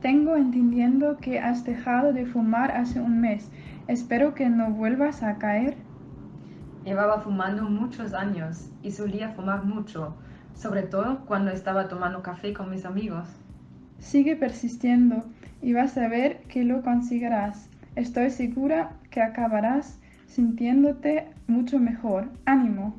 Tengo entendiendo que has dejado de fumar hace un mes. Espero que no vuelvas a caer. Llevaba fumando muchos años y solía fumar mucho, sobre todo cuando estaba tomando café con mis amigos. Sigue persistiendo y vas a ver que lo conseguirás. Estoy segura que acabarás sintiéndote mucho mejor. ¡Ánimo!